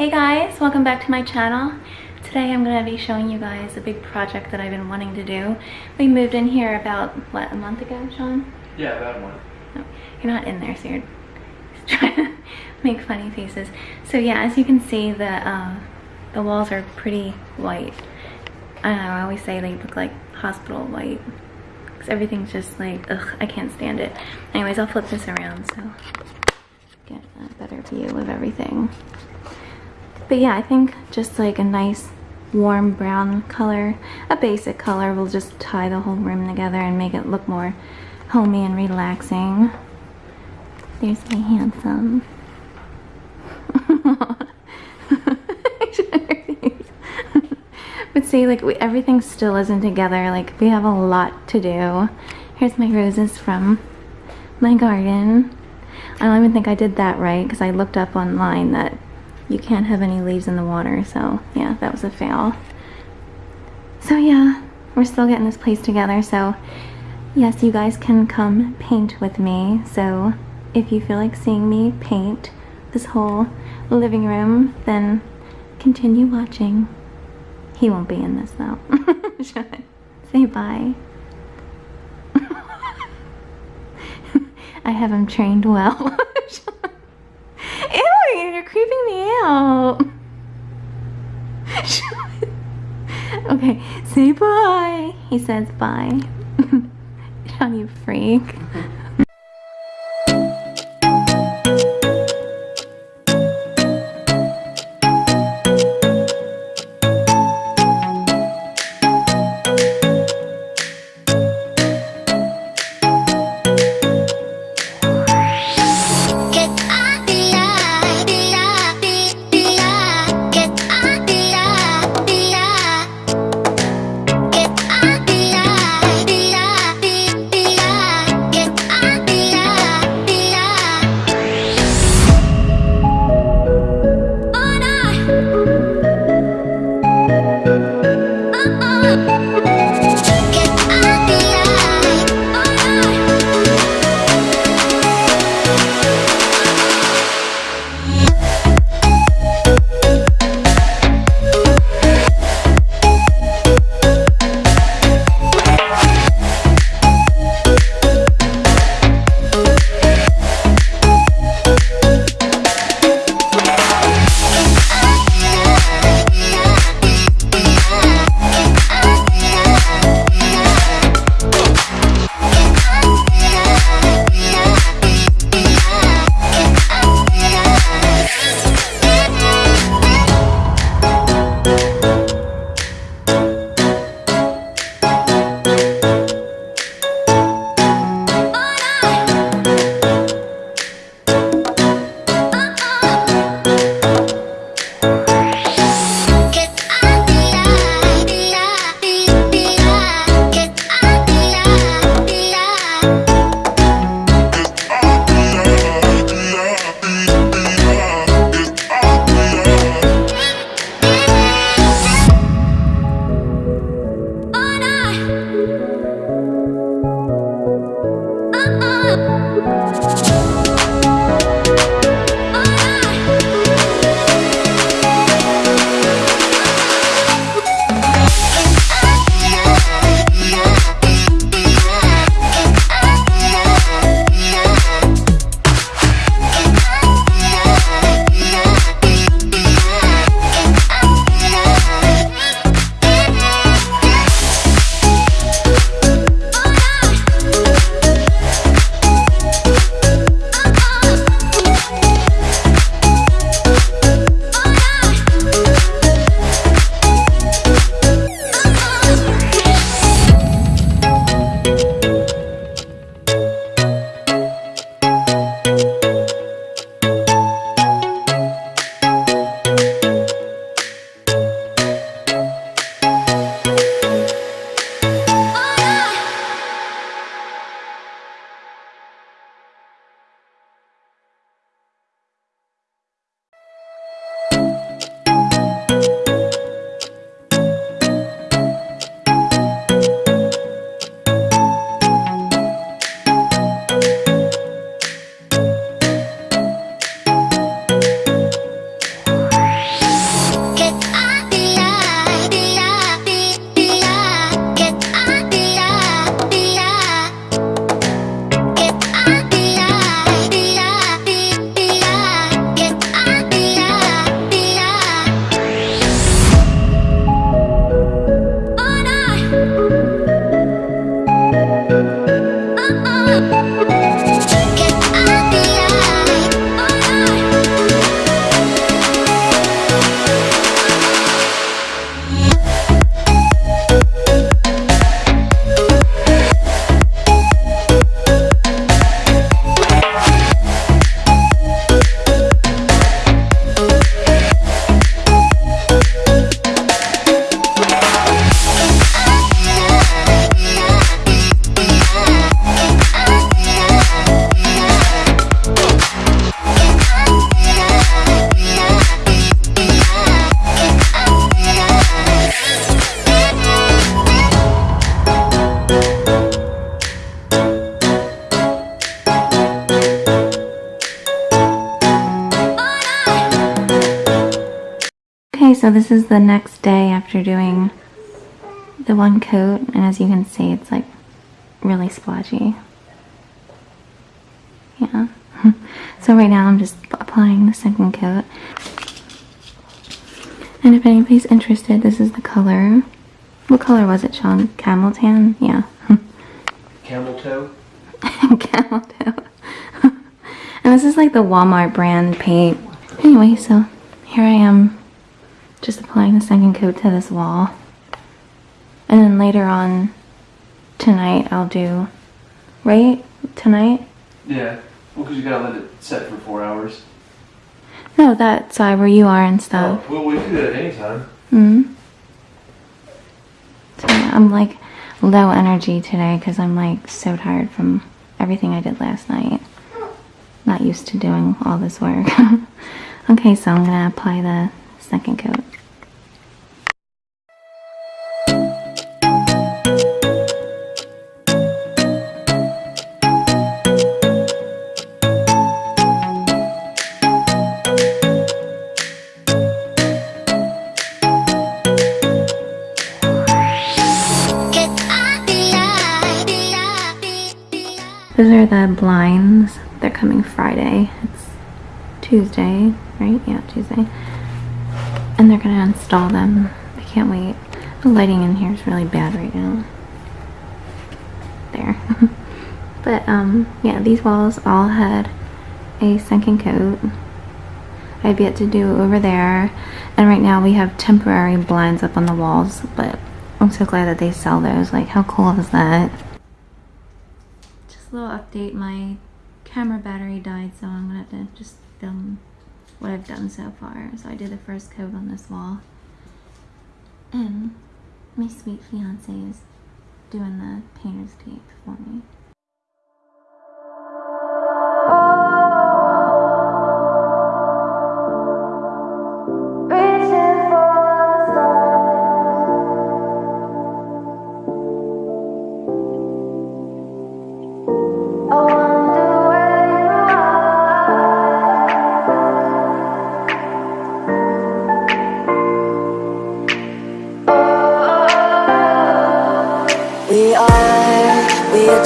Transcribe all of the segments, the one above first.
Hey guys, welcome back to my channel. Today I'm going to be showing you guys a big project that I've been wanting to do. We moved in here about, what, a month ago, Sean? Yeah, about a month. No, you're not in there, so you're trying to make funny faces. So yeah, as you can see, the, uh, the walls are pretty white. I don't know, I always say they look like hospital white. Because everything's just like, ugh, I can't stand it. Anyways, I'll flip this around so get a better view of everything. But yeah, I think just like a nice warm brown color, a basic color will just tie the whole room together and make it look more homey and relaxing. There's my handsome. but see, like we, everything still isn't together. Like we have a lot to do. Here's my roses from my garden. I don't even think I did that right because I looked up online that you can't have any leaves in the water. So yeah, that was a fail. So yeah, we're still getting this place together. So yes, you guys can come paint with me. So if you feel like seeing me paint this whole living room, then continue watching. He won't be in this though. Say bye. I have him trained well. you're creeping me out. okay, say bye. He says bye. You freak. this is the next day after doing the one coat, and as you can see, it's like really splotchy. Yeah. so right now I'm just applying the second coat. And if anybody's interested, this is the color. What color was it, Sean? Camel tan? Yeah. Camel toe. Camel toe. and this is like the Walmart brand paint. Anyway, so here I am just applying the second coat to this wall. And then later on tonight I'll do, right? Tonight? Yeah. Well, because you gotta let it set for four hours. No, that side where you are and stuff. Oh, well, we can do it anytime. hmm So yeah, I'm like low energy today because I'm like so tired from everything I did last night. Not used to doing all this work. okay, so I'm gonna apply the second coat. Those are the blinds. They're coming Friday. It's Tuesday, right? Yeah, Tuesday. And they're gonna install them. I can't wait. The lighting in here is really bad right now. There. but um, yeah, these walls all had a sunken coat. I've yet to do over there. And right now we have temporary blinds up on the walls, but I'm so glad that they sell those. Like, how cool is that? Just a little update. My camera battery died, so I'm gonna have to just film what I've done so far. So I did the first coat on this wall. And my sweet fiance is doing the painter's tape for me.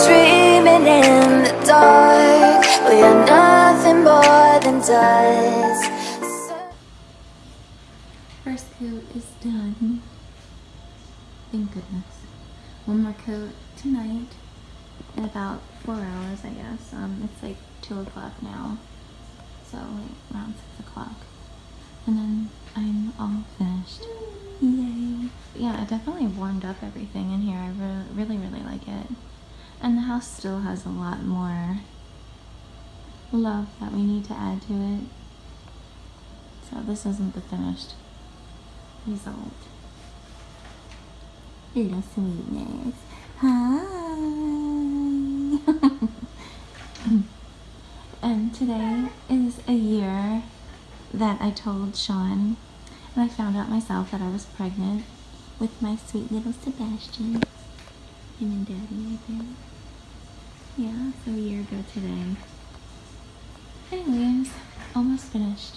Dreaming in the dark. We are nothing more than dust. First coat is done. Thank goodness. One more coat tonight in about four hours, I guess. Um, it's like two o'clock now, so like around six o'clock, and then I'm all finished. Yay! Yeah, it definitely warmed up everything in here. I re- really, really like it, and the house still has a lot more love that we need to add to it. So this isn't the finished result. Little sweetness. Hi. and today is a year that I told Sean and I found out myself that I was pregnant with my sweet little Sebastian. And daddy right there. Yeah, so a year ago today. Anyways, almost finished.